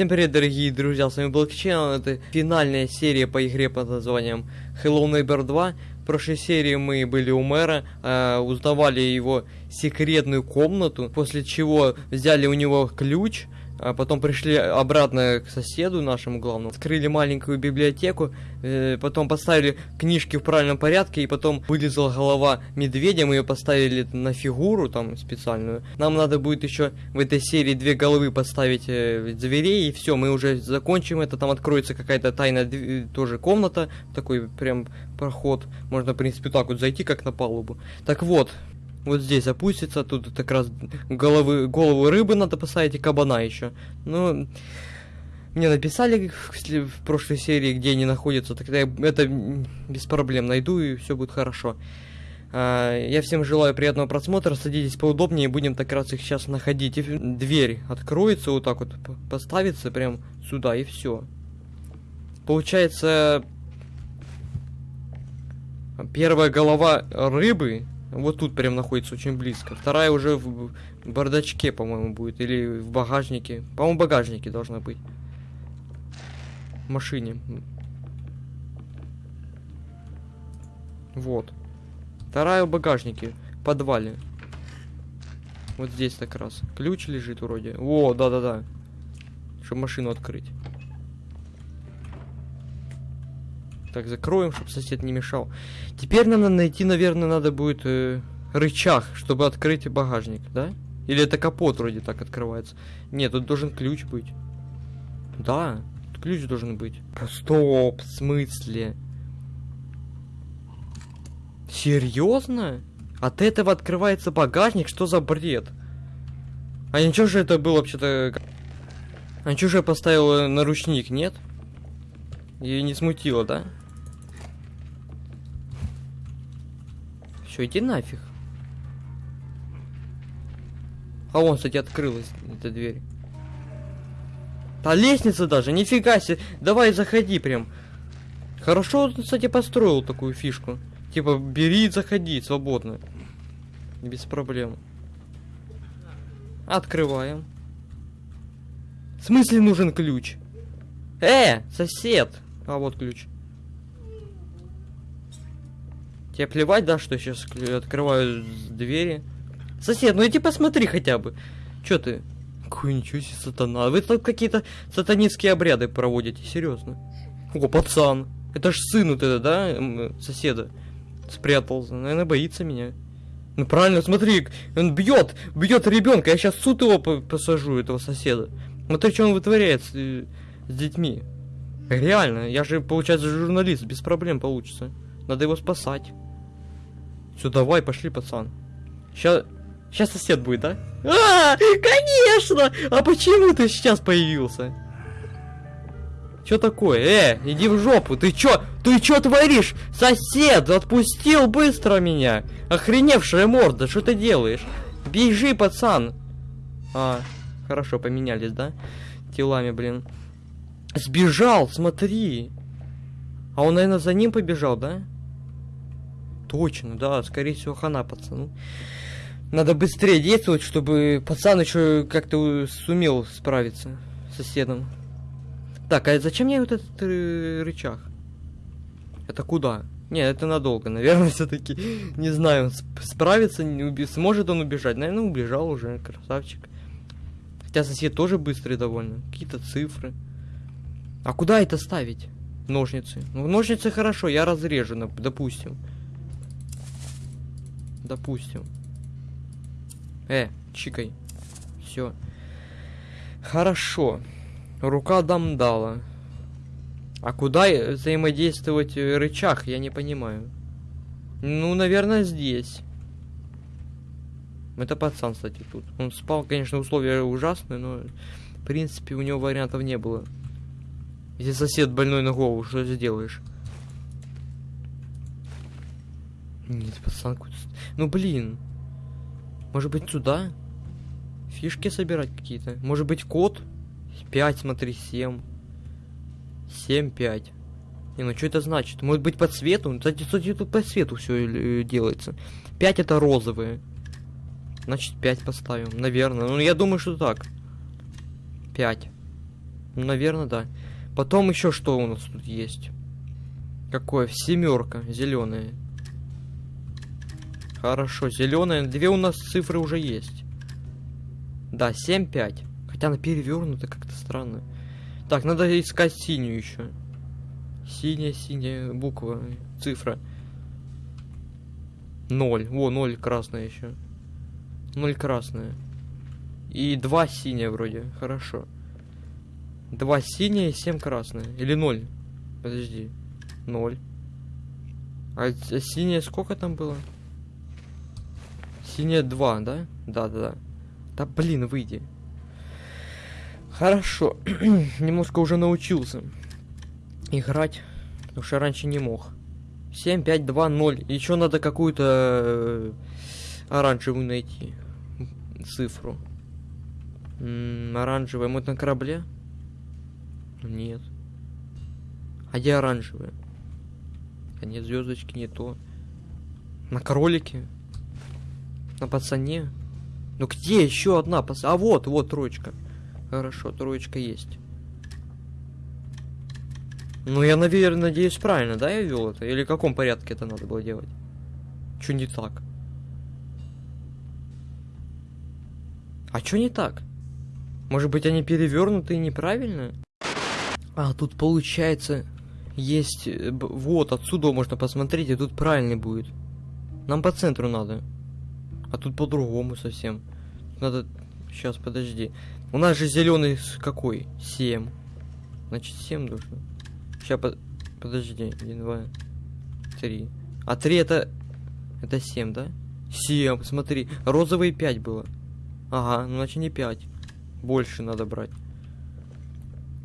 Всем привет, дорогие друзья, с вами Блокчейн, это финальная серия по игре под названием Hello Neighbor 2. В прошлой серии мы были у мэра, э, узнавали его секретную комнату, после чего взяли у него ключ, а потом пришли обратно к соседу нашему главному, открыли маленькую библиотеку, э, потом поставили книжки в правильном порядке, и потом вылезла голова медведя, мы ее поставили на фигуру там специальную. Нам надо будет еще в этой серии две головы поставить э, зверей, и все, мы уже закончим это, там откроется какая-то тайная дв- тоже комната, такой прям проход, можно в принципе так вот зайти, как на палубу. Так вот, вот здесь опустится, тут как раз головы, голову рыбы надо поставить и кабана еще. Ну, мне написали в, в прошлой серии, где они находятся, тогда я это без проблем найду и все будет хорошо. А, я всем желаю приятного просмотра, садитесь поудобнее, будем так раз их сейчас находить. И дверь откроется вот так вот, поставится прям сюда и все. Получается, первая голова рыбы вот тут прям находится очень близко. Вторая уже в бардачке, по-моему, будет. Или в багажнике. По-моему, в багажнике должна быть. В машине. Вот. Вторая в багажнике. В подвале. Вот здесь как раз. Ключ лежит вроде. О, да-да-да. Чтобы машину открыть. Так, закроем, чтобы сосед не мешал. Теперь надо найти, наверное, надо будет э, рычаг, чтобы открыть багажник, да? Или это капот вроде так открывается? Нет, тут должен ключ быть. Да, ключ должен быть. Стоп, в смысле? Серьезно? От этого открывается багажник? Что за бред? А ничего же это было вообще-то... А ничего же я поставил э, наручник, нет? Ее не смутило, да? Все, иди нафиг. А вон, кстати, открылась эта дверь. А лестница даже, нифига себе. Давай, заходи прям. Хорошо, кстати, построил такую фишку. Типа, бери и заходи свободно. Без проблем. Открываем. В смысле нужен ключ? Э, сосед! А вот ключ. Тебе плевать, да, что сейчас открываю двери? Сосед, ну иди посмотри хотя бы. Чё ты? Какой ничего себе сатана. Вы тут какие-то сатанинские обряды проводите, серьезно. О, пацан. Это ж сын вот это, да, соседа. Спрятался. Наверное, боится меня. Ну правильно, смотри, он бьет, бьет ребенка. Я сейчас суд его по- посажу, этого соседа. Смотри, что он вытворяет с, с детьми. Реально, я же, получается, журналист, без проблем получится. Надо его спасать. Все, давай, пошли, пацан. Сейчас, сейчас сосед будет, да? А, конечно! А почему ты сейчас появился? Чё такое? Э, иди в жопу, ты чё? Ты чё творишь? Сосед, отпустил быстро меня! Охреневшая морда, что ты делаешь? Бежи, пацан! А, хорошо, поменялись, да? Телами, блин. Сбежал, смотри. А он, наверное, за ним побежал, да? Точно, да, скорее всего, хана пацану. Надо быстрее действовать, чтобы пацан еще как-то сумел справиться с соседом. Так, а зачем мне вот этот э, рычаг? Это куда? Не, это надолго, наверное, все-таки. Не знаю, сп- справится, не уби- сможет он убежать. Наверное, убежал уже, красавчик. Хотя сосед тоже быстрый довольно. Какие-то цифры. А куда это ставить? Ножницы. Ну, ножницы хорошо, я разрежу, допустим. Допустим. Э, чикай. Все. Хорошо. Рука дамдала. А куда взаимодействовать рычаг, я не понимаю. Ну, наверное, здесь. Это пацан, кстати, тут. Он спал, конечно, условия ужасные, но в принципе у него вариантов не было. Если сосед больной на голову, что сделаешь? Нет, пацан какой-то... Ну, блин. Может быть, сюда? Фишки собирать какие-то? Может быть, код? 5, смотри, 7. 7, 5. Не, ну что это значит? Может быть, по цвету? Ну, Кстати, кстати, тут по цвету все делается. 5 это розовые. Значит, 5 поставим. Наверное. Ну, я думаю, что так. 5. Наверное, да. Потом еще что у нас тут есть? Какое? Семерка, зеленая. Хорошо, зеленая. Две у нас цифры уже есть. Да, 7-5. Хотя она перевернута как-то странно. Так, надо искать синюю еще. Синяя, синяя буква, цифра. Ноль. О, ноль красная еще. Ноль красная. И два синяя вроде. Хорошо. Два синяя и семь красная. Или ноль. Подожди. Ноль. А, а синяя сколько там было? Синяя два, да? Да, да, да. Да блин, выйди. Хорошо. Немножко уже научился играть. Потому что раньше не мог. 7, 5, 2, 0. Еще надо какую-то э, оранжевую найти. Цифру. М -м, оранжевая. Мы на корабле? Нет. А где оранжевая? А нет, звездочки не то. На кролике? На пацане? Ну где еще одна пац... А вот, вот троечка. Хорошо, троечка есть. Ну, я, наверное, надеюсь, правильно, да, я вел это? Или в каком порядке это надо было делать? Что не так? А что не так? Может быть, они перевернуты и неправильно? А, тут получается, есть... Э, вот, отсюда можно посмотреть, и тут правильный будет. Нам по центру надо. А тут по-другому совсем. Надо... Сейчас, подожди. У нас же зеленый какой? 7. Значит, 7 должно. Сейчас, под... подожди. 1, 2, 3. А 3 это... Это 7, да? 7, смотри. Розовый 5 было. Ага, ну значит не 5. Больше надо брать.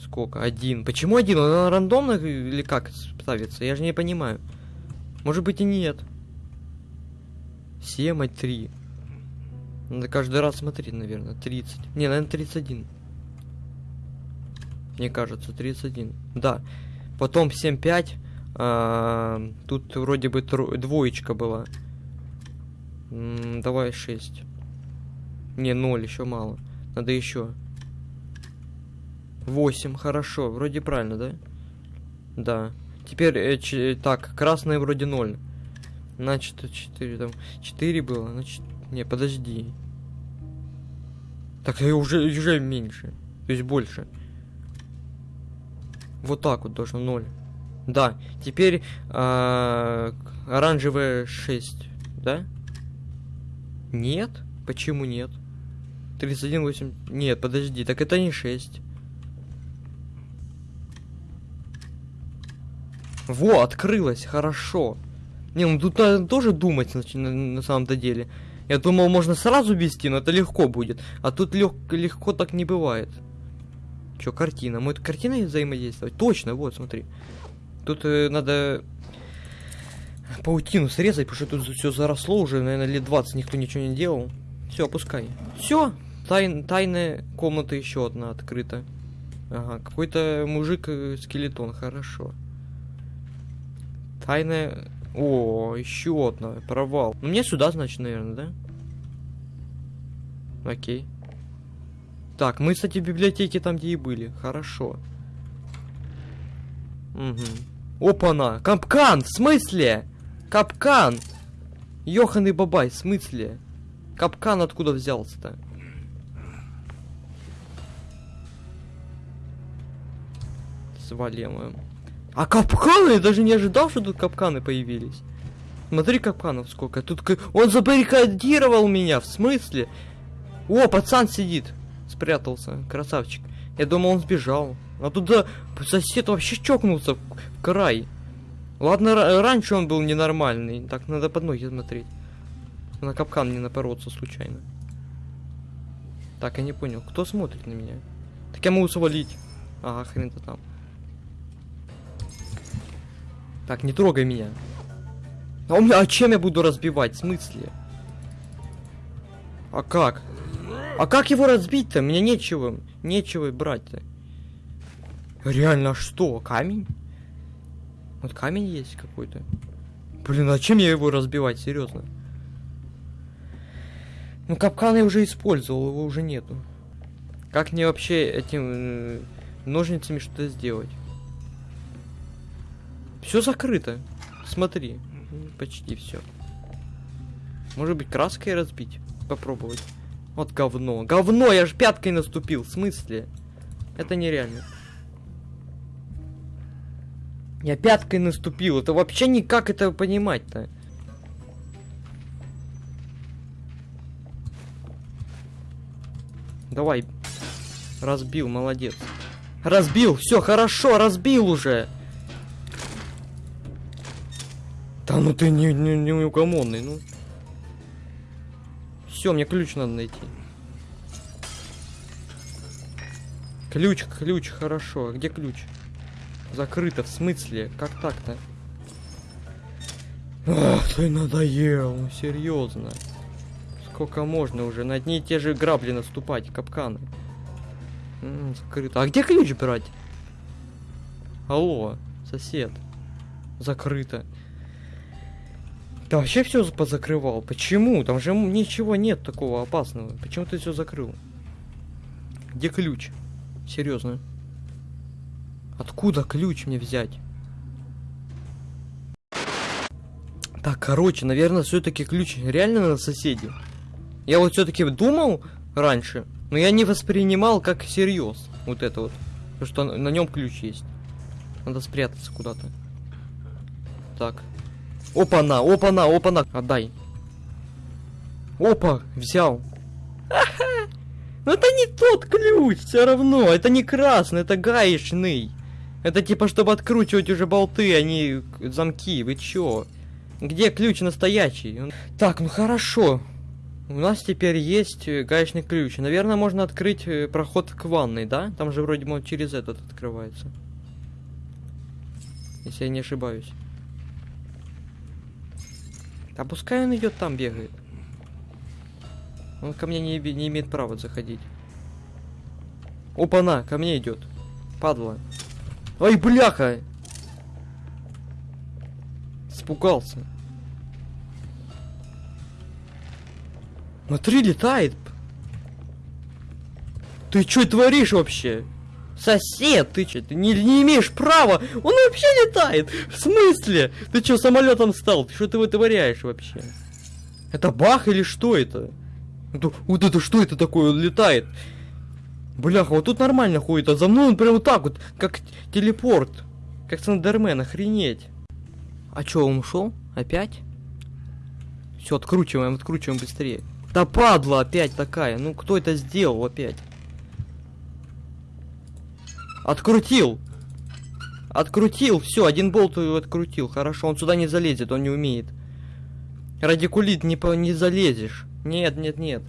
Сколько? Один. Почему один? Он рандомно или как ставится? Я же не понимаю. Может быть и нет. 7, а 3. Надо каждый раз смотреть, наверное. 30. Не, наверное, 31. Мне кажется, 31. Да. Потом 7-5. А, тут вроде бы двоечка была. М давай 6. Не, 0, еще мало. Надо еще. 8, хорошо. Вроде правильно, да? Да. Теперь, э, так, красный вроде 0. Значит, 4 там. 4 было, значит... Не, подожди. Так, уже, уже меньше. То есть больше. Вот так вот должно 0. Да, теперь э, оранжевая 6, да? Нет? Почему нет? 31, 8... Нет, подожди, так это не 6. Во, открылось, хорошо. Не, ну тут надо тоже думать на, на, на самом-то деле. Я думал, можно сразу вести, но это легко будет. А тут лег, легко так не бывает. Чё, картина? Мы картиной взаимодействовать? Точно, вот, смотри. Тут э, надо паутину срезать, потому что тут все заросло уже, наверное, лет 20 никто ничего не делал. Все, опускай. Все, Тай, тайная комната еще одна открыта. Ага, какой-то мужик-скелетон, хорошо. Тайная... О, еще одна, провал. Ну, мне сюда, значит, наверное, да? Окей. Так, мы, кстати, в библиотеке там, где и были. Хорошо. Угу. Опа-на! Капкан! В смысле? Капкан! Йоханый бабай, в смысле? Капкан откуда взялся-то? Свалим А капканы? Я даже не ожидал, что тут капканы появились. Смотри, капканов сколько. Тут он забаррикадировал меня. В смысле? О, пацан сидит спрятался. Красавчик. Я думал, он сбежал. А туда сосед вообще чокнулся в край. Ладно, раньше он был ненормальный. Так, надо под ноги смотреть. На капкан не напороться случайно. Так, я не понял. Кто смотрит на меня? Так я могу свалить. Ага, хрен-то там. Так, не трогай меня. А у меня, а чем я буду разбивать? В смысле? А как? А как его разбить-то? Мне нечего, нечего брать-то. Реально, а что? Камень? Вот камень есть какой-то. Блин, а чем я его разбивать, серьезно? Ну, капкан я уже использовал, его уже нету. Как мне вообще этим э, ножницами что-то сделать. Все закрыто. Смотри. Почти все. Может быть, краской разбить? Попробовать. Вот говно. Говно, я ж пяткой наступил. В смысле? Это нереально. Я пяткой наступил. Это вообще никак это понимать-то. Давай. Разбил, молодец. Разбил, все хорошо, разбил уже. Да ну ты не, не, не угомонный, ну. Все, мне ключ надо найти. Ключ, ключ, хорошо. А где ключ? Закрыто, в смысле? Как так-то? Ах, ты надоел, ну серьезно. Сколько можно уже на одни и те же грабли наступать, капканы. М -м, закрыто. А где ключ брать? Алло, сосед. Закрыто. Да вообще все позакрывал. Почему? Там же ничего нет такого опасного. Почему ты все закрыл? Где ключ? Серьезно. Откуда ключ мне взять? Так, короче, наверное, все-таки ключ реально на соседе. Я вот все-таки думал раньше, но я не воспринимал как всерьез вот это вот. Потому что на нем ключ есть. Надо спрятаться куда-то. Так. Опа-на, опа-на, опа-на. Отдай. Опа, взял. Ну это не тот ключ, все равно. Это не красный, это гаечный. Это типа, чтобы откручивать уже болты, а не замки. Вы чё? Где ключ настоящий? Так, ну хорошо. У нас теперь есть э, гаечный ключ. Наверное, можно открыть э, проход к ванной, да? Там же вроде бы через этот открывается. Если я не ошибаюсь. А пускай он идет там бегает. Он ко мне не, не имеет права заходить. Опа-на, ко мне идет. Падла. Ой, бляха! Спугался. Смотри, летает. Ты что творишь вообще? Сосед, ты что, ты не, не имеешь права? Он вообще летает! В смысле? Ты что, самолетом стал? Что ты вытворяешь вообще? Это бах или что это? это? Вот это что это такое? Он летает. Бляха, вот тут нормально ходит, а за мной он прям вот так вот, как телепорт. Как Сандермен, охренеть. А чё, он ушел? Опять? Все, откручиваем, откручиваем быстрее. Да падла опять такая. Ну кто это сделал опять? Открутил. Открутил. Все, один болт открутил. Хорошо, он сюда не залезет, он не умеет. Радикулит не, по не залезешь. Нет, нет, нет.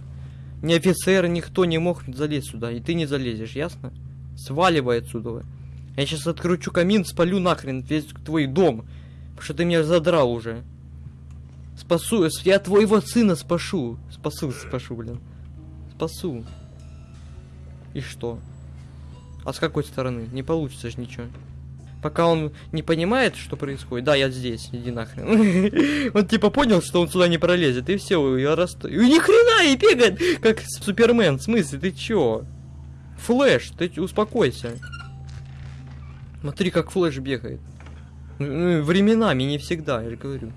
Ни офицер, никто не мог залезть сюда. И ты не залезешь, ясно? Сваливай отсюда. Я сейчас откручу камин, спалю нахрен весь твой дом. Потому что ты меня задрал уже. Спасу, я твоего сына спашу. Спасу, спашу, блин. Спасу. И что? А с какой стороны? Не получится же ничего. Пока он не понимает, что происходит. Да, я здесь, иди нахрен. Он типа понял, что он сюда не пролезет, и все, я расстаю. И ни хрена и бегает, как Супермен. В смысле, ты чё? Флэш, ты успокойся. Смотри, как Флэш бегает. Ну, временами, не всегда, я же говорю.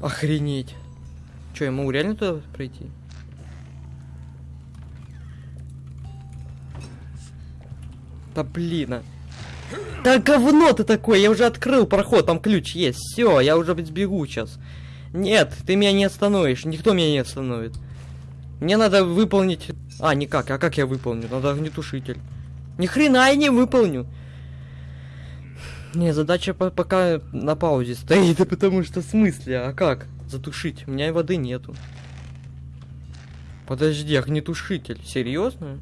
Охренеть. Че, я могу реально туда пройти? Да блин. А. Да говно ты такой, я уже открыл проход, там ключ есть. Все, я уже сбегу сейчас. Нет, ты меня не остановишь, никто меня не остановит. Мне надо выполнить... А, никак, а как я выполню? Надо огнетушитель. Ни хрена я не выполню. Не, задача по пока на паузе стоит, потому что в смысле, а как затушить? У меня воды нету. Подожди, огнетушитель, серьезно?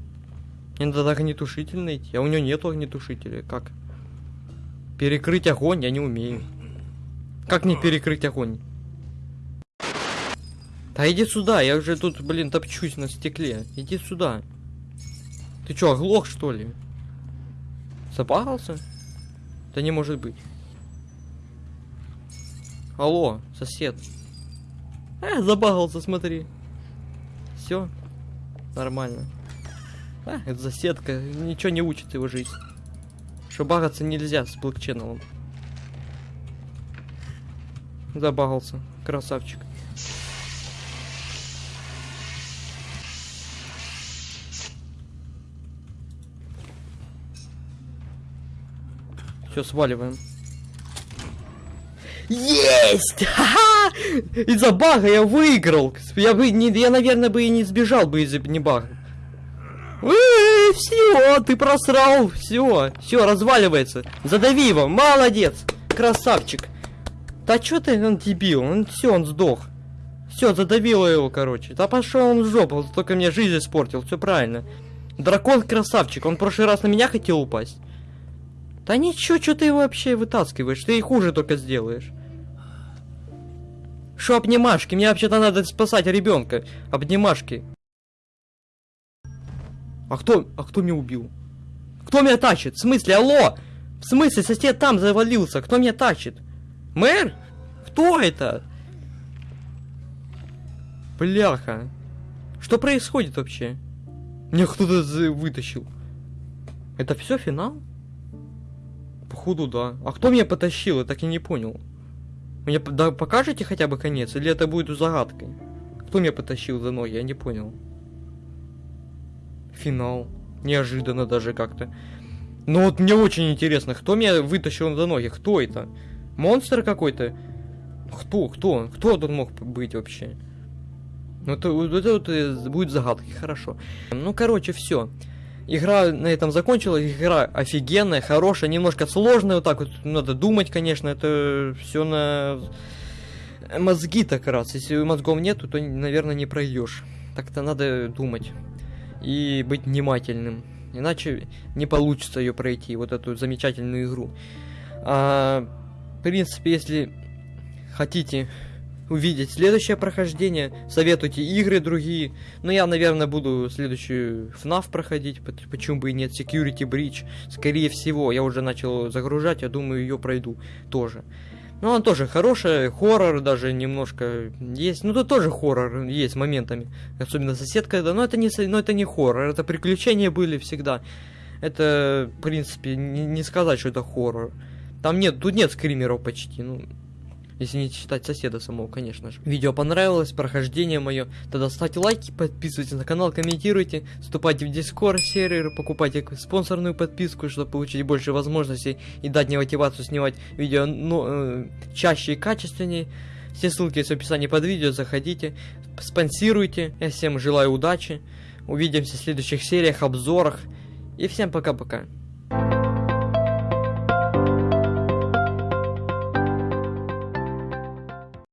Мне надо огнетушитель найти, а у него нету огнетушителя, как? Перекрыть огонь я не умею. Как мне перекрыть огонь? Да иди сюда, я уже тут, блин, топчусь на стекле. Иди сюда. Ты чё, оглох, что ли? Запахался? Да не может быть. Алло, сосед. Э, забагался, смотри. Все. Нормально. А, это заседка. Ничего не учит его жизнь. Что багаться нельзя с блокченнелом. Забагался. Красавчик. Все, сваливаем. Есть! Ха-ха! Из-за бага я выиграл. Я бы не, я, наверное, бы и не сбежал бы из-за не бага. Все, ты просрал. Все, все, разваливается. Задави его. Молодец. Красавчик. Да чё ты, он дебил, он все, он сдох. Все, задавило его, короче. Да пошел он в жопу, только мне жизнь испортил, все правильно. Дракон красавчик, он в прошлый раз на меня хотел упасть. Да ничего, что ты его вообще вытаскиваешь, ты и хуже только сделаешь. Шо обнимашки? Мне вообще-то надо спасать ребенка. Обнимашки. А кто, а кто меня убил? Кто меня тащит? В смысле, алло? В смысле, сосед там завалился, кто меня тащит? Мэр? Кто это? Бляха. Что происходит вообще? Меня кто-то вытащил. Это все финал? Походу, да. А кто меня потащил? Я так и не понял. Мне да, покажете хотя бы конец? Или это будет загадкой? Кто меня потащил за ноги? Я не понял. Финал. Неожиданно даже как-то. Но вот мне очень интересно, кто меня вытащил за ноги? Кто это? Монстр какой-то? Кто? Кто? Кто тут мог быть вообще? Ну, это, это, это будет загадкой, хорошо. Ну, короче, все. Игра на этом закончилась, игра офигенная, хорошая, немножко сложная, вот так вот надо думать, конечно, это все на мозги так раз. Если мозгов нету, то, наверное, не пройдешь. Так-то надо думать и быть внимательным. Иначе не получится ее пройти, вот эту замечательную игру. А, в принципе, если хотите увидеть следующее прохождение, советуйте игры другие. Но я, наверное, буду следующую FNAF проходить, почему бы и нет, Security Breach. Скорее всего, я уже начал загружать, я думаю, ее пройду тоже. Ну, он тоже хорошая, хоррор даже немножко есть. Ну, тут тоже хоррор есть моментами. Особенно соседка, да, но это не, но это не хоррор, это приключения были всегда. Это, в принципе, не, не сказать, что это хоррор. Там нет, тут нет скримеров почти, ну, если не считать соседа самого, конечно же. Видео понравилось, прохождение мое. Тогда ставьте лайки, подписывайтесь на канал, комментируйте, вступайте в дискорд сервер, покупайте спонсорную подписку, чтобы получить больше возможностей и дать мне мотивацию снимать видео ну, э, чаще и качественнее. Все ссылки есть в описании под видео, заходите, спонсируйте. Я всем желаю удачи. Увидимся в следующих сериях, обзорах. И всем пока-пока.